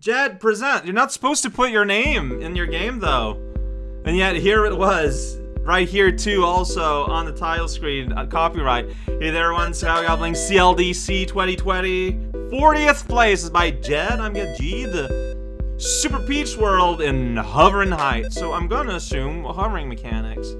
Jed, present. You're not supposed to put your name in your game, though. And yet, here it was. Right here, too, also on the title screen. Uh, copyright. Hey there, everyone. Sky Goblin CLDC 2020. 40th place is by Jed. I'm get G, the Super Peach World in Hovering Heights. So I'm gonna assume hovering mechanics.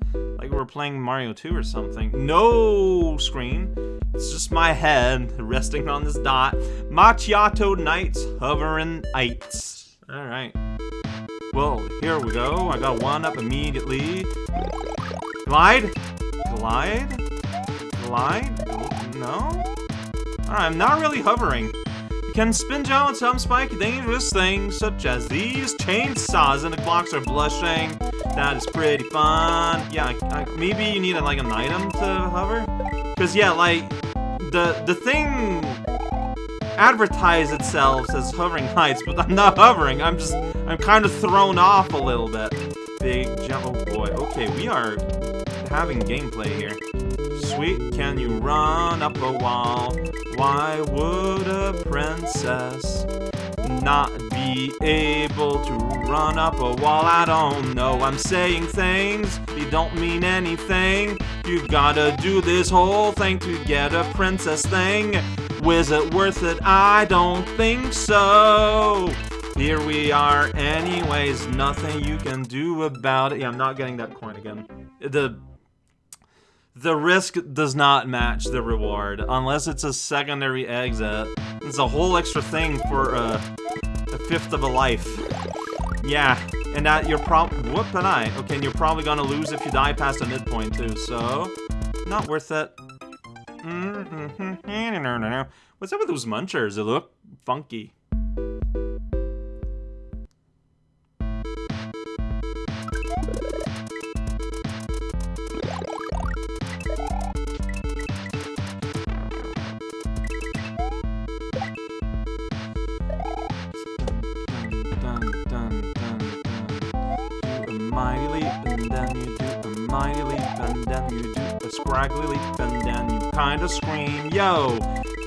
We're playing Mario 2 or something. No screen. It's just my head resting on this dot. Macchiato Nights Hovering Heights. Alright. Well, here we go. I got one up immediately. Glide? Glide? Glide? No? Alright, I'm not really hovering. Can spin down some spiky dangerous things, such as these chainsaws, and the blocks are blushing. That is pretty fun. Yeah, I, I, maybe you need a, like an item to hover? Because, yeah, like, the, the thing advertise itself as hovering heights, but I'm not hovering. I'm just, I'm kind of thrown off a little bit. Big jump. Oh boy. Okay, we are having gameplay here. Sweet, can you run up a wall? Why would a princess not be able to run up a wall? I don't know. I'm saying things, they don't mean anything. You gotta do this whole thing to get a princess thing. Was it worth it? I don't think so. Here we are anyways, nothing you can do about it. Yeah, I'm not getting that coin again. The the risk does not match the reward, unless it's a secondary exit. It's a whole extra thing for uh, a fifth of a life. Yeah, and that you're prob- whoop an eye. Okay, and you're probably gonna lose if you die past the midpoint too, so... Not worth it. Mm-hmm. What's up with those munchers? They look funky. Mighty leap, and then you do a scraggly leap, and then you kind of scream, yo!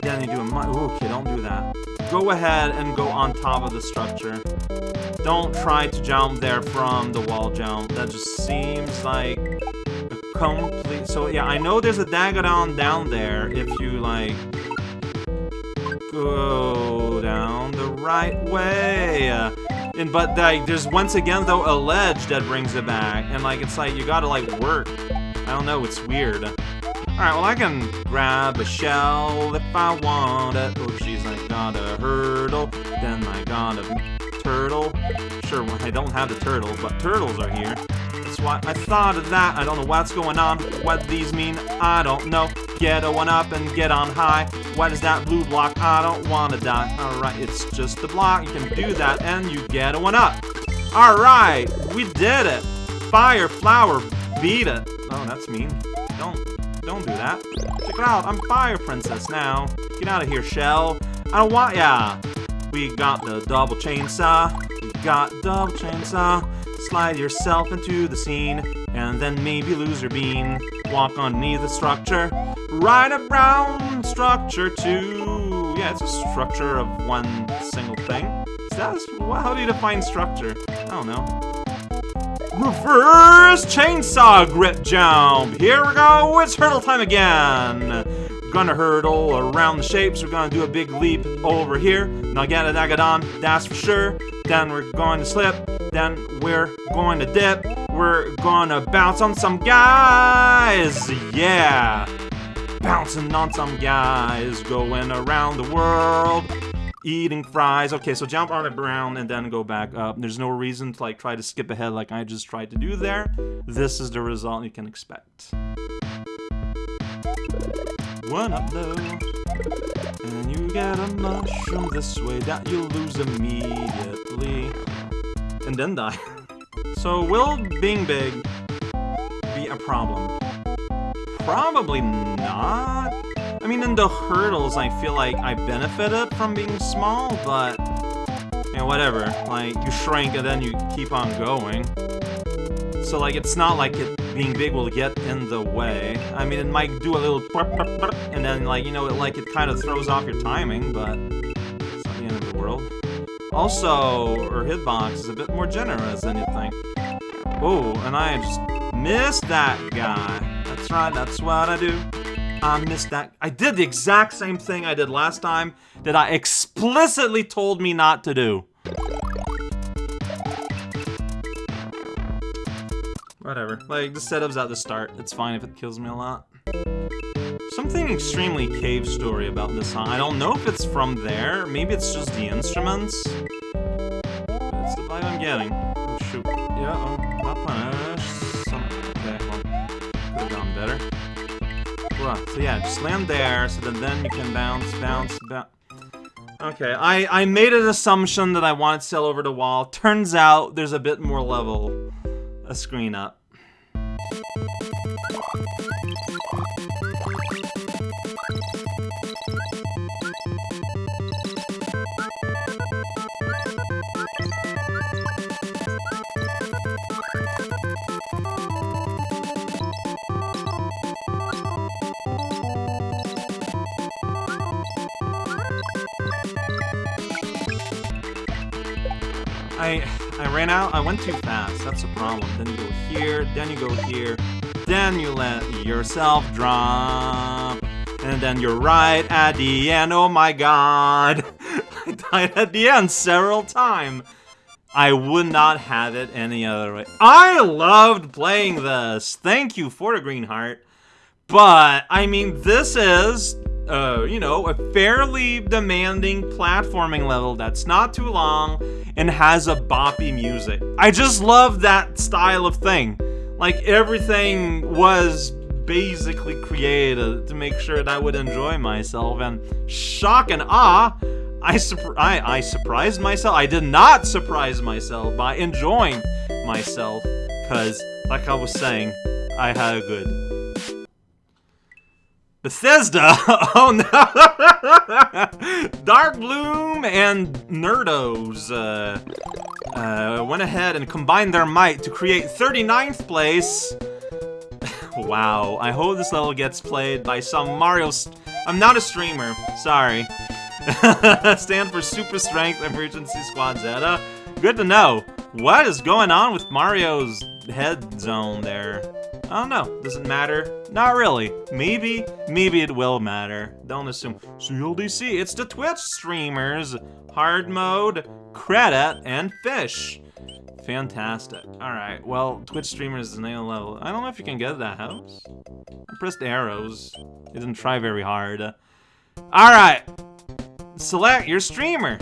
Then you do a mighty, okay, don't do that. Go ahead and go on top of the structure. Don't try to jump there from the wall jump. That just seems like a complete, so yeah, I know there's a Dagadon down there if you, like, go down the right way. And but like, there's once again though a ledge that brings it back, and like it's like you gotta like work. I don't know, it's weird. All right, well I can grab a shell if I want it. Oh, she's like got a hurdle, then I got a turtle. Sure, well, I don't have the turtle, but turtles are here. Why I thought of that. I don't know what's going on, what these mean. I don't know. Get a one up and get on high. What is that blue block? I don't wanna die. Alright, it's just a block. You can do that and you get a one up. Alright, we did it. Fire, flower, beat it. Oh, that's mean. Don't, don't do that. Check it out, I'm Fire Princess now. Get out of here, Shell. I don't want ya. We got the double chainsaw. We got double chainsaw. Slide yourself into the scene, and then maybe lose your bean. Walk underneath the structure. Right around structure two. Yeah, it's a structure of one single thing. Is that how do you define structure? I don't know. Reverse chainsaw grip jump. Here we go. It's hurdle time again. Gonna hurdle around the shapes. We're gonna do a big leap over here. Now get a Dagadon, that's for sure. Then we're going to slip. Then we're going to dip. We're gonna bounce on some guys. Yeah bouncing on some guys, going around the world, eating fries. Okay, so jump on the ground and then go back up. There's no reason to like try to skip ahead like I just tried to do there. This is the result you can expect. One up though. And you get a mushroom this way that you lose immediately. And then die. so will being big be a problem? Probably not. I mean, in the hurdles, I feel like I benefited from being small, but... You know, whatever. Like, you shrink and then you keep on going. So, like, it's not like it being big will get in the way. I mean, it might do a little... And then, like, you know, it, like, it kind of throws off your timing, but... It's not the end of the world. Also, her hitbox is a bit more generous than you think. Oh, and I just missed that guy. That's right, that's what I do. I missed that. I did the exact same thing I did last time that I explicitly told me not to do. Whatever. Like, the setup's at the start. It's fine if it kills me a lot. Something extremely cave story about this song. I don't know if it's from there. Maybe it's just the instruments. That's the vibe I'm getting. Oh, shoot. Yeah, oh, not punish. Some, okay, well, could have gone better. Well, so yeah, just land there, so that then you can bounce, bounce, bounce. Okay, I, I made an assumption that I wanted to sail over the wall. Turns out there's a bit more level a screen up. I I ran out. I went too fast. That's a problem. Then you go here, then you go here, then you let yourself drop. And then you're right at the end. Oh my god. I died at the end several times. I would not have it any other way. I loved playing this. Thank you for the green heart. But, I mean, this is uh, you know, a fairly demanding platforming level that's not too long and has a boppy music. I just love that style of thing. Like, everything was basically created to make sure that I would enjoy myself, and shock and awe, I, I, I surprised myself. I did not surprise myself by enjoying myself, because, like I was saying, I had a good Bethesda? oh no! Dark Bloom and Nerdos uh, uh, went ahead and combined their might to create 39th place. wow, I hope this level gets played by some Mario... I'm not a streamer, sorry. Stand for Super Strength Emergency Squad Zeta. Good to know. What is going on with Mario's head zone there? I don't know. Does it matter? Not really. Maybe, maybe it will matter. Don't assume. CLDC, it's the Twitch streamers. Hard mode, credit, and fish. Fantastic. Alright, well, Twitch streamers is the name level. I don't know if you can get that house. I pressed arrows. It didn't try very hard. Alright. Select your streamer.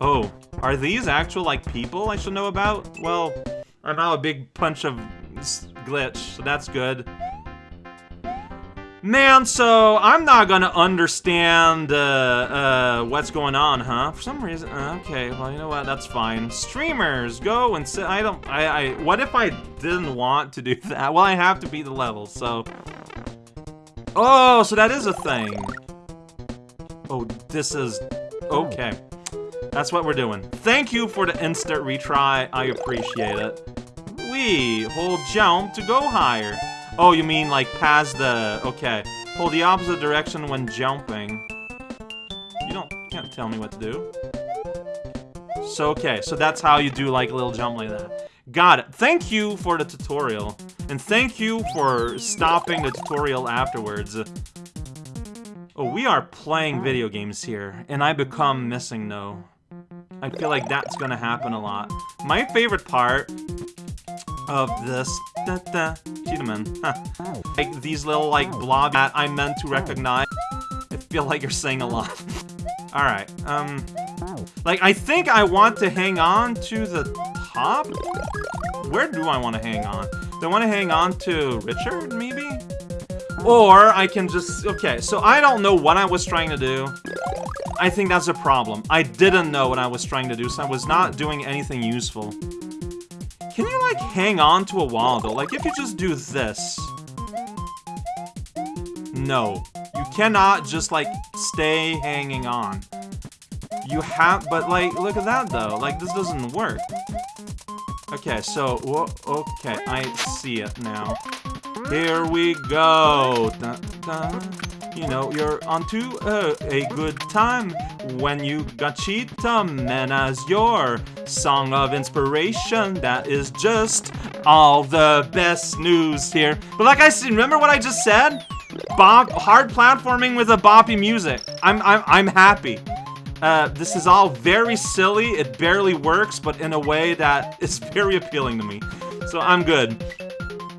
Oh, are these actual, like, people I should know about? Well, I'm now a big bunch of glitch, so that's good. Man, so I'm not gonna understand uh, uh, what's going on, huh? For some reason, uh, okay, well, you know what, that's fine. Streamers, go and sit, I don't, I, I, what if I didn't want to do that? Well, I have to beat the level, so. Oh, so that is a thing. Oh, this is, okay. That's what we're doing. Thank you for the instant retry, I appreciate it. We hold jump to go higher. Oh, you mean like past the... Okay. Hold the opposite direction when jumping. You don't... can't tell me what to do. So, okay. So that's how you do like a little jump like that. Got it. Thank you for the tutorial. And thank you for stopping the tutorial afterwards. Oh, we are playing video games here. And I become MissingNo. I feel like that's gonna happen a lot. My favorite part of this. Da da. Huh. Like these little like blob that I'm meant to recognize. I feel like you're saying a lot. Alright, um... Like, I think I want to hang on to the top? Where do I want to hang on? Do I want to hang on to Richard, maybe? Or I can just... Okay, so I don't know what I was trying to do. I think that's a problem. I didn't know what I was trying to do, so I was not doing anything useful. Like, hang on to a wall, though? Like, if you just do this... No. You cannot just, like, stay hanging on. You have... But, like, look at that, though. Like, this doesn't work. Okay, so... Okay, I see it now. Here we go! Dun, dun. You know, you're onto uh, a good time when you got Cheetah Man as your song of inspiration. That is just all the best news here. But like I said, remember what I just said? Bop, hard platforming with a boppy music. I'm, I'm, I'm happy. Uh, this is all very silly, it barely works, but in a way that is very appealing to me. So I'm good.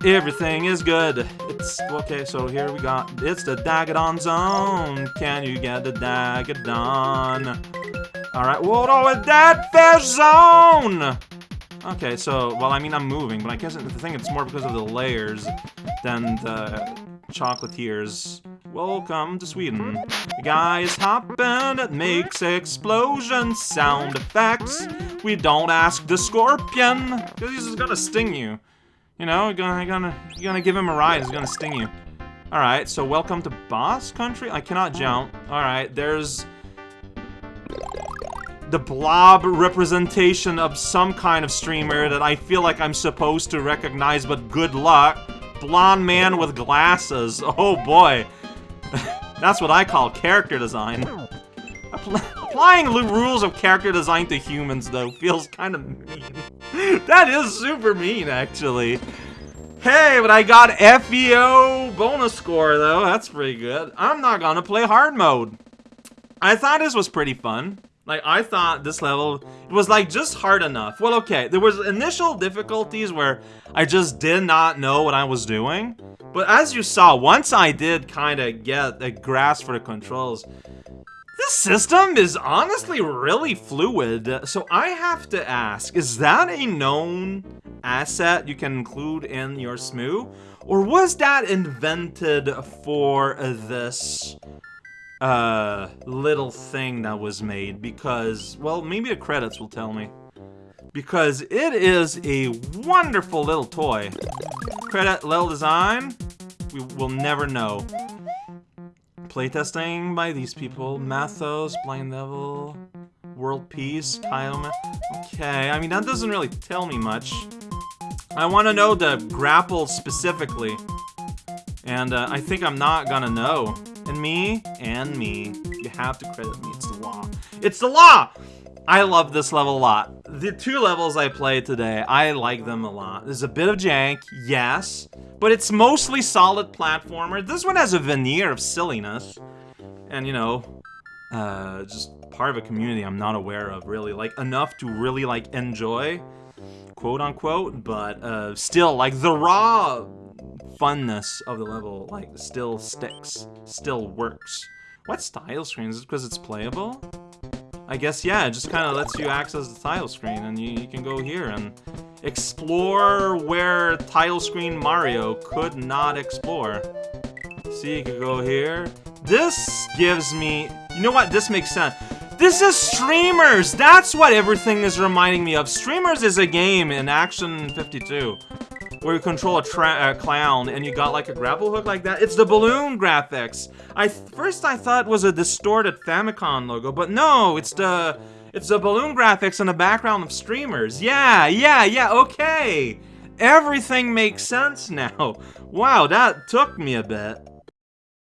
Everything is good. It's, okay, so here we got, it's the Dagadon Zone. Can you get the Dagadon? Alright, what all with that fair zone? Okay, so, well, I mean, I'm moving, but I guess the thing it's more because of the layers than the chocolatiers. Welcome to Sweden. The guy is hopping, it makes explosion sound effects. We don't ask the scorpion, because he's gonna sting you. You know, you're gonna, gonna, gonna give him a ride, he's gonna sting you. Alright, so welcome to Boss Country? I cannot jump. Alright, there's... The blob representation of some kind of streamer that I feel like I'm supposed to recognize, but good luck. Blonde man with glasses. Oh boy. That's what I call character design. applying the rules of character design to humans, though, feels kind of mean. that is super mean, actually. Hey, but I got FEO bonus score, though. That's pretty good. I'm not gonna play hard mode. I thought this was pretty fun. Like, I thought this level it was, like, just hard enough. Well, okay, there was initial difficulties where I just did not know what I was doing. But as you saw, once I did kind of get a grasp for the controls, this system is honestly really fluid. So I have to ask, is that a known asset you can include in your SMW? Or was that invented for this uh, little thing that was made because, well, maybe the credits will tell me. Because it is a wonderful little toy. Credit little design, we will never know. Playtesting by these people, Mathos, Blind Devil, World Peace, Kyle. Okay, I mean, that doesn't really tell me much. I want to know the grapple specifically. And uh, I think I'm not gonna know. And me, and me. You have to credit me, it's the law. It's the law! I love this level a lot. The two levels I played today, I like them a lot. There's a bit of jank, yes, but it's mostly solid platformer. This one has a veneer of silliness. And, you know, uh, just part of a community I'm not aware of, really. Like, enough to really, like, enjoy, quote-unquote, but uh, still, like, the raw funness of the level, like, still sticks, still works. What style screen? Is it because it's playable? I guess, yeah, it just kind of lets you access the title screen, and you, you, can go here and explore where title screen Mario could not explore. See, you can go here. This gives me... You know what? This makes sense. This is Streemerz! That's what everything is reminding me of. Streemerz is a game in Action 52 where you control a, a, clown and you got like a grapple hook like that. It's the balloon graphics. I first I thought was a distorted Famicom logo, but no, it's the it's the balloon graphics in the background of Streemerz. Yeah, yeah, yeah. Okay, everything makes sense now. Wow, that took me a bit.